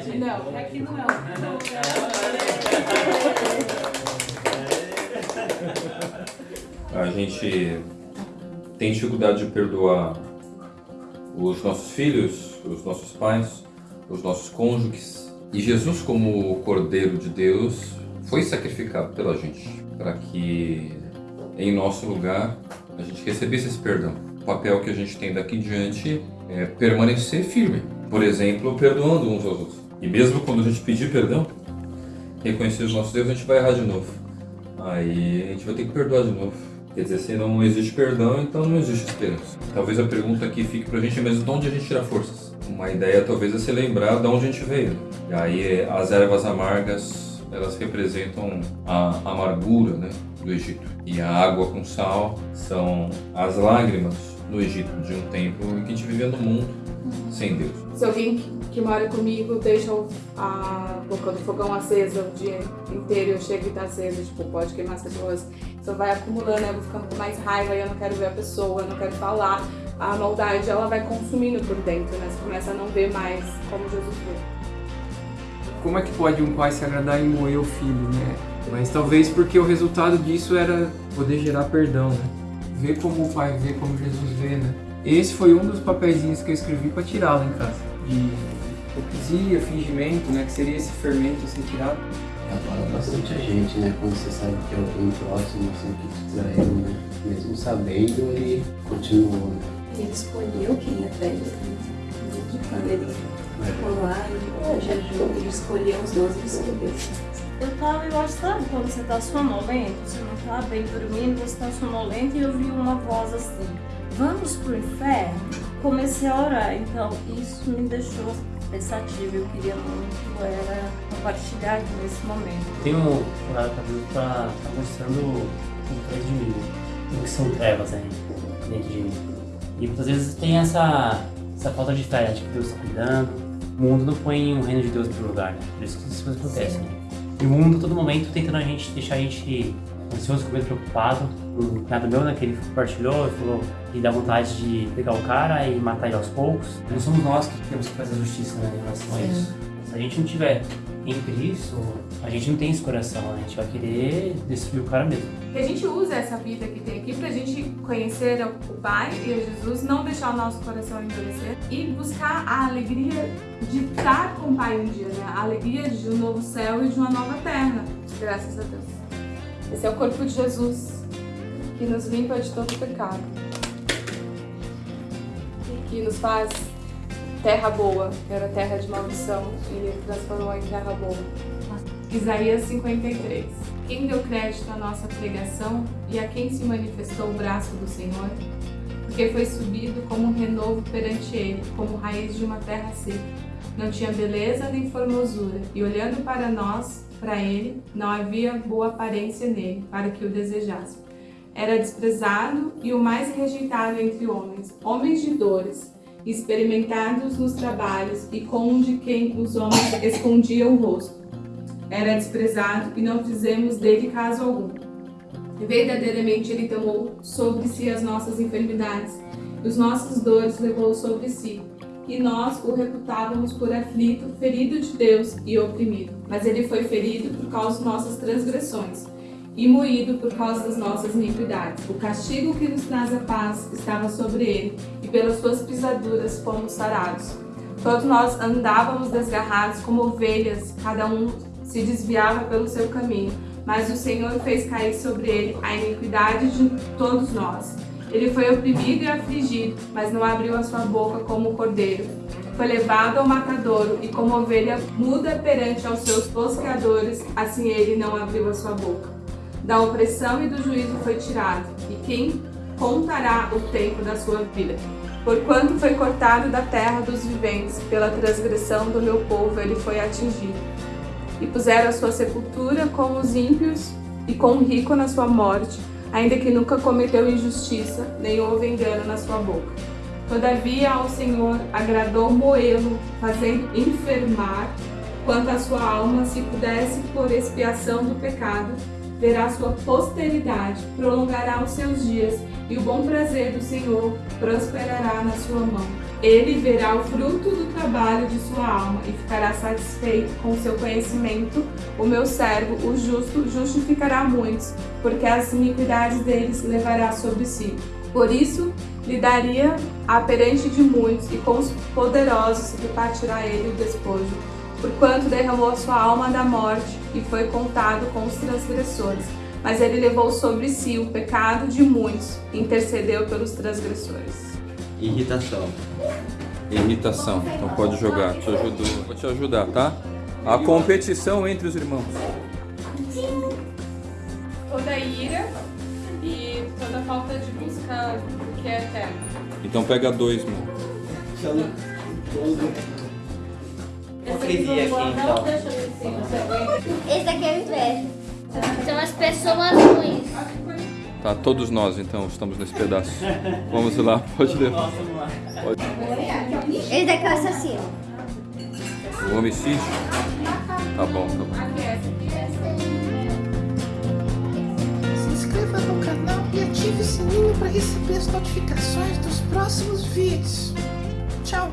gente. Não, aqui não é. A gente tem dificuldade de perdoar os nossos filhos, os nossos pais, os nossos cônjuges. E Jesus, como o Cordeiro de Deus, foi sacrificado pela gente para que, em nosso lugar, a gente recebesse esse perdão. O papel que a gente tem daqui em diante é permanecer firme. Por exemplo, perdoando uns aos outros. E mesmo quando a gente pedir perdão, reconhecer os nossos erros, a gente vai errar de novo. Aí a gente vai ter que perdoar de novo. Quer dizer, se não existe perdão, então não existe esperança. Talvez a pergunta aqui fique pra gente, mas de onde a gente tira forças? Uma ideia talvez é se lembrar de onde a gente veio. E aí as ervas amargas, elas representam a amargura né, do Egito. E a água com sal são as lágrimas no Egito, de um tempo em que a gente vivia no mundo sem Deus. Se alguém que, mora comigo deixa a boca do fogão acesa o dia inteiro e eu chego e tá acesa, tipo, pode queimar as pessoas, isso vai acumulando, eu vou ficando com mais raiva e eu não quero ver a pessoa, eu não quero falar. A maldade, ela vai consumindo por dentro, né? Você começa a não ver mais como Jesus vê. Como é que pode um pai se agradar e moer o filho, né? Mas talvez porque o resultado disso era poder gerar perdão, né? Ver como o pai vê, como Jesus vê, né? Esse foi um dos papeizinhos que eu escrevi para tirá-lo em casa. De hipocrisia, fingimento, né? Que seria esse fermento a ser tirado. Abala bastante a gente, né? Quando você sabe que é alguém próximo, assim, que te traiu, né? Mesmo sabendo, ele continuou, né? Ele escolheu quem ia trair ele. Quando ele ficou lá em jejum, ele escolheu os 12 e escolheu. Eu tava, eu acho, sabe quando você tá sonolento, você não tá bem dormindo, você tá sonolento e eu vi uma voz assim, vamos pro inferno? Comecei a orar, então isso me deixou pensativa, eu queria muito era compartilhar aqui nesse momento. Tenho orado pra Deus pra tá mostrando o que de mim, o que são trevas aí dentro de mim. E muitas vezes tem essa, essa falta de fé, né, de que Deus está cuidando. O mundo não põe o reino de Deus em primeiro lugar, né? Por isso que isso acontece, né? E o mundo, a todo momento, tentando a gente, deixar a gente ansioso, com medo, preocupado. O nada meu, né, que ele compartilhou, ele falou que dá vontade de pegar o cara e matar ele aos poucos. Não somos nós que temos que fazer justiça né, em relação a isso. Se a gente não tiver em Cristo, a gente não tem esse coração, a gente vai querer destruir o cara mesmo. Que a gente usa essa vida que tem aqui pra gente conhecer o Pai e a Jesus, não deixar o nosso coração endurecer e buscar a alegria de estar com o Pai um dia, né? A alegria de um novo céu e de uma nova terra. Graças a Deus. Esse é o corpo de Jesus, que nos limpa de todo pecado. Que nos faz terra boa, era terra de maldição, e ele transformou em terra boa. Isaías 53. Quem deu crédito à nossa pregação e a quem se manifestou o braço do Senhor? Porque foi subido como um renovo perante ele, como raiz de uma terra seca. Não tinha beleza nem formosura, e olhando para nós, para ele, não havia boa aparência nele, para que o desejasse. Era desprezado e o mais rejeitado entre homens, homens de dores, experimentados nos trabalhos e com de quem os homens escondiam o rosto. Era desprezado e não fizemos dele caso algum. Verdadeiramente ele tomou sobre si as nossas enfermidades, e os nossos dores levou sobre si. E nós o reputávamos por aflito, ferido de Deus e oprimido. Mas ele foi ferido por causa de nossas transgressões e moído por causa das nossas iniquidades. O castigo que nos traz a paz estava sobre ele, pelas suas pisaduras fomos sarados. Todos nós andávamos desgarrados como ovelhas, cada um se desviava pelo seu caminho, mas o Senhor fez cair sobre ele a iniquidade de todos nós. Ele foi oprimido e afligido, mas não abriu a sua boca como o cordeiro. Foi levado ao matadouro e como ovelha muda perante aos seus tosqueadores, assim ele não abriu a sua boca. Da opressão e do juízo foi tirado, e quem contará o tempo da sua vida? Porquanto foi cortado da terra dos viventes, pela transgressão do meu povo ele foi atingido. E puseram a sua sepultura com os ímpios e com o rico na sua morte, ainda que nunca cometeu injustiça, nem houve engano na sua boca. Todavia ao Senhor agradou moê-lo, fazendo enfermar, quanto a sua alma se pudesse por expiação do pecado, verá sua posteridade, prolongará os seus dias, e o bom prazer do Senhor prosperará na sua mão. Ele verá o fruto do trabalho de sua alma e ficará satisfeito com seu conhecimento. O meu servo, o justo, justificará muitos, porque as iniquidades deles levará sobre si. Por isso, lhe daria a perante de muitos, e com os poderosos repartirá ele o despojo, porquanto derramou a sua alma da morte e foi contado com os transgressores. Mas ele levou sobre si o pecado de muitos e intercedeu pelos transgressores. Irritação. Irritação. Então pode jogar. Te ajudo. Vou te ajudar, tá? A competição entre os irmãos. Toda ira e toda falta de busca do que é eterno. Então pega dois, meu. Hipocrisia aqui, então. Esse daqui é o inveja. São as pessoas ruins. Tá, todos nós então estamos nesse pedaço. Vamos lá, pode levar. Pode. Esse daqui é o assassino. O homicídio? Tá bom, tá bom. Se inscreva no canal e ative o sininho para receber as notificações dos próximos vídeos. Tchau!